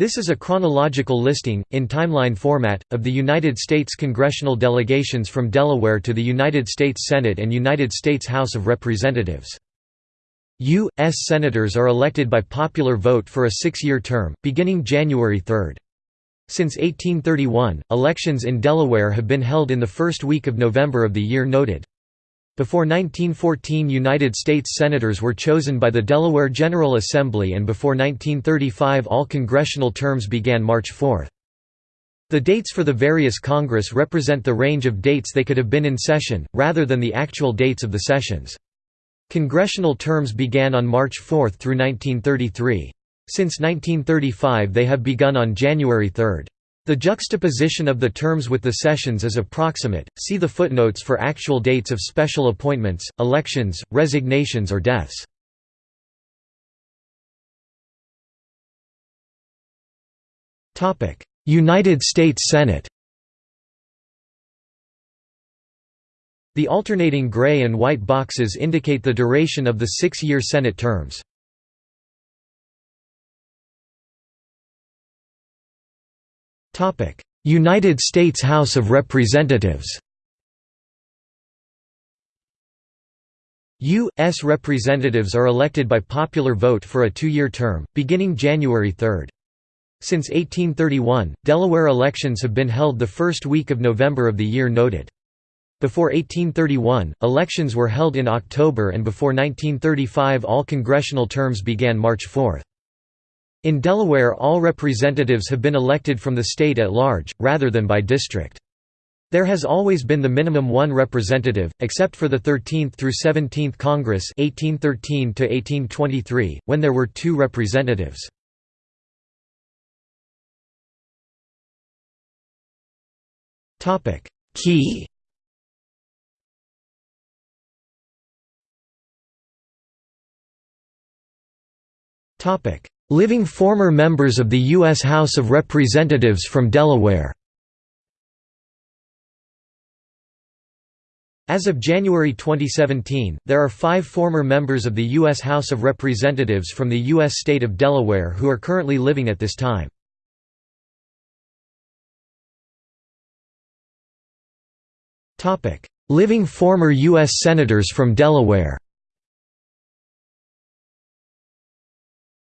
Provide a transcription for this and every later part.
This is a chronological listing, in timeline format, of the United States congressional delegations from Delaware to the United States Senate and United States House of Representatives. U.S. Senators are elected by popular vote for a six-year term, beginning January 3. Since 1831, elections in Delaware have been held in the first week of November of the year noted. Before 1914 United States Senators were chosen by the Delaware General Assembly and before 1935 all congressional terms began March 4. The dates for the various Congress represent the range of dates they could have been in session, rather than the actual dates of the sessions. Congressional terms began on March 4 through 1933. Since 1935 they have begun on January 3. The juxtaposition of the terms with the sessions is approximate, see the footnotes for actual dates of special appointments, elections, resignations or deaths. United States Senate The alternating gray and white boxes indicate the duration of the six-year Senate terms. United States House of Representatives U.S. representatives are elected by popular vote for a two-year term, beginning January 3. Since 1831, Delaware elections have been held the first week of November of the year noted. Before 1831, elections were held in October and before 1935 all congressional terms began March 4. In Delaware all representatives have been elected from the state at large, rather than by district. There has always been the minimum one representative, except for the 13th through 17th Congress 1813 1823, when there were two representatives. Key Topic Living former members of the U.S. House of Representatives from Delaware As of January 2017, there are five former members of the U.S. House of Representatives from the U.S. state of Delaware who are currently living at this time. Living former U.S. Senators from Delaware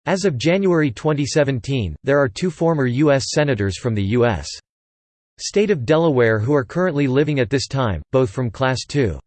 As of January 2017, there are two former U.S. Senators from the U.S. state of Delaware who are currently living at this time, both from Class II.